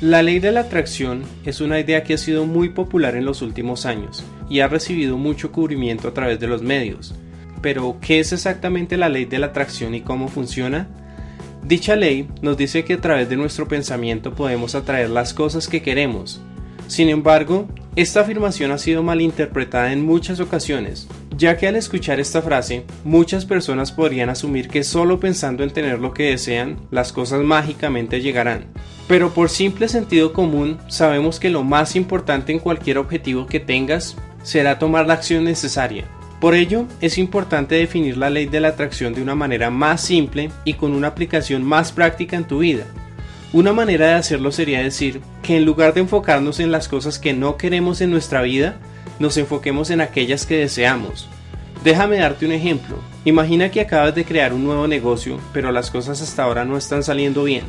La ley de la atracción es una idea que ha sido muy popular en los últimos años y ha recibido mucho cubrimiento a través de los medios. Pero, ¿qué es exactamente la ley de la atracción y cómo funciona? Dicha ley nos dice que a través de nuestro pensamiento podemos atraer las cosas que queremos. Sin embargo, esta afirmación ha sido malinterpretada en muchas ocasiones, ya que al escuchar esta frase, muchas personas podrían asumir que solo pensando en tener lo que desean, las cosas mágicamente llegarán. Pero por simple sentido común, sabemos que lo más importante en cualquier objetivo que tengas será tomar la acción necesaria. Por ello, es importante definir la ley de la atracción de una manera más simple y con una aplicación más práctica en tu vida. Una manera de hacerlo sería decir que en lugar de enfocarnos en las cosas que no queremos en nuestra vida, nos enfoquemos en aquellas que deseamos. Déjame darte un ejemplo. Imagina que acabas de crear un nuevo negocio, pero las cosas hasta ahora no están saliendo bien.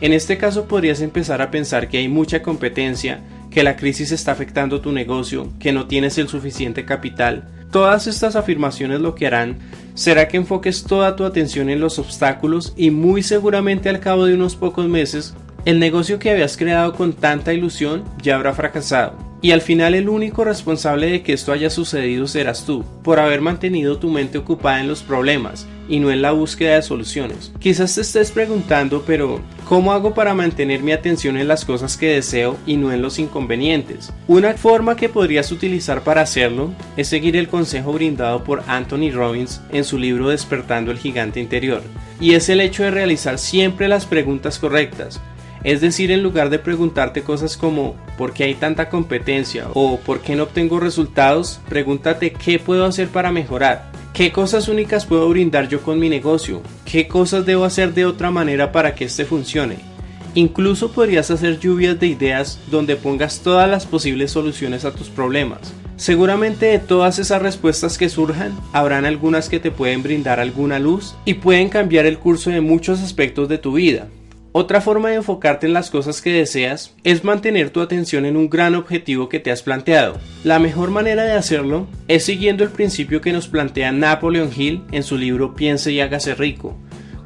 En este caso podrías empezar a pensar que hay mucha competencia, que la crisis está afectando tu negocio, que no tienes el suficiente capital. Todas estas afirmaciones lo que harán será que enfoques toda tu atención en los obstáculos y muy seguramente al cabo de unos pocos meses, el negocio que habías creado con tanta ilusión ya habrá fracasado. Y al final el único responsable de que esto haya sucedido serás tú, por haber mantenido tu mente ocupada en los problemas y no en la búsqueda de soluciones. Quizás te estés preguntando, pero ¿cómo hago para mantener mi atención en las cosas que deseo y no en los inconvenientes? Una forma que podrías utilizar para hacerlo es seguir el consejo brindado por Anthony Robbins en su libro Despertando el Gigante Interior, y es el hecho de realizar siempre las preguntas correctas es decir, en lugar de preguntarte cosas como ¿por qué hay tanta competencia? o ¿por qué no obtengo resultados? Pregúntate ¿qué puedo hacer para mejorar? ¿Qué cosas únicas puedo brindar yo con mi negocio? ¿Qué cosas debo hacer de otra manera para que este funcione? Incluso podrías hacer lluvias de ideas donde pongas todas las posibles soluciones a tus problemas. Seguramente de todas esas respuestas que surjan, habrán algunas que te pueden brindar alguna luz y pueden cambiar el curso de muchos aspectos de tu vida. Otra forma de enfocarte en las cosas que deseas es mantener tu atención en un gran objetivo que te has planteado. La mejor manera de hacerlo es siguiendo el principio que nos plantea Napoleon Hill en su libro Piense y hágase rico,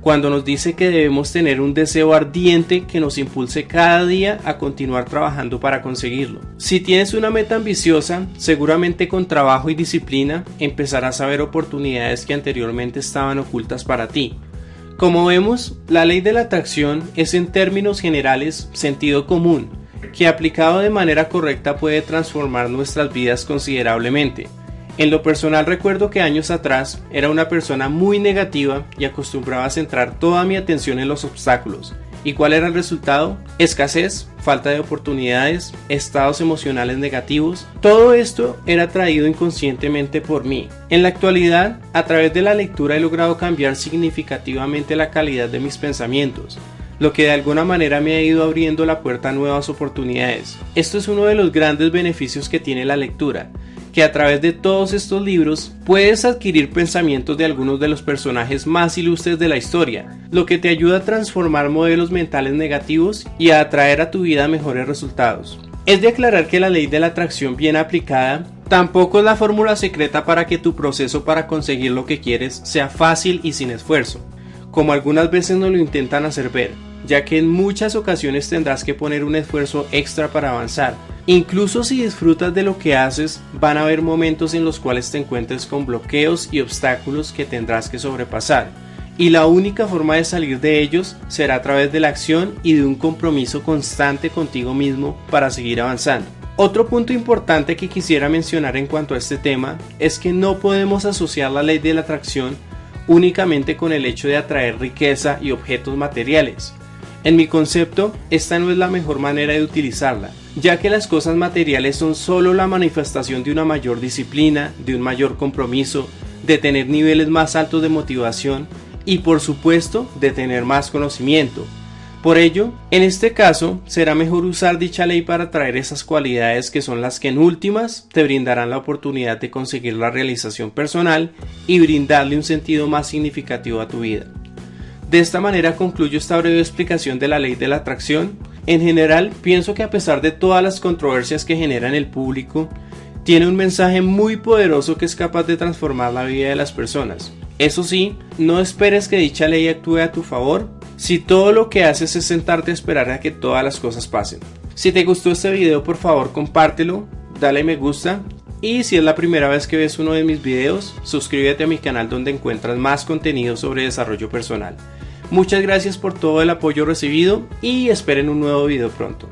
cuando nos dice que debemos tener un deseo ardiente que nos impulse cada día a continuar trabajando para conseguirlo. Si tienes una meta ambiciosa, seguramente con trabajo y disciplina empezarás a ver oportunidades que anteriormente estaban ocultas para ti. Como vemos, la ley de la atracción es en términos generales sentido común, que aplicado de manera correcta puede transformar nuestras vidas considerablemente. En lo personal recuerdo que años atrás era una persona muy negativa y acostumbraba a centrar toda mi atención en los obstáculos, ¿Y cuál era el resultado? Escasez, falta de oportunidades, estados emocionales negativos. Todo esto era traído inconscientemente por mí. En la actualidad, a través de la lectura he logrado cambiar significativamente la calidad de mis pensamientos lo que de alguna manera me ha ido abriendo la puerta a nuevas oportunidades. Esto es uno de los grandes beneficios que tiene la lectura, que a través de todos estos libros puedes adquirir pensamientos de algunos de los personajes más ilustres de la historia, lo que te ayuda a transformar modelos mentales negativos y a atraer a tu vida mejores resultados. Es de aclarar que la ley de la atracción bien aplicada tampoco es la fórmula secreta para que tu proceso para conseguir lo que quieres sea fácil y sin esfuerzo, como algunas veces nos lo intentan hacer ver, ya que en muchas ocasiones tendrás que poner un esfuerzo extra para avanzar, Incluso si disfrutas de lo que haces, van a haber momentos en los cuales te encuentres con bloqueos y obstáculos que tendrás que sobrepasar. Y la única forma de salir de ellos será a través de la acción y de un compromiso constante contigo mismo para seguir avanzando. Otro punto importante que quisiera mencionar en cuanto a este tema es que no podemos asociar la ley de la atracción únicamente con el hecho de atraer riqueza y objetos materiales. En mi concepto, esta no es la mejor manera de utilizarla, ya que las cosas materiales son solo la manifestación de una mayor disciplina, de un mayor compromiso, de tener niveles más altos de motivación y por supuesto de tener más conocimiento. Por ello, en este caso, será mejor usar dicha ley para traer esas cualidades que son las que en últimas te brindarán la oportunidad de conseguir la realización personal y brindarle un sentido más significativo a tu vida. De esta manera concluyo esta breve explicación de la ley de la atracción. En general, pienso que a pesar de todas las controversias que genera en el público, tiene un mensaje muy poderoso que es capaz de transformar la vida de las personas. Eso sí, no esperes que dicha ley actúe a tu favor si todo lo que haces es sentarte a esperar a que todas las cosas pasen. Si te gustó este video por favor compártelo, dale me gusta y si es la primera vez que ves uno de mis videos, suscríbete a mi canal donde encuentras más contenido sobre desarrollo personal. Muchas gracias por todo el apoyo recibido y esperen un nuevo video pronto.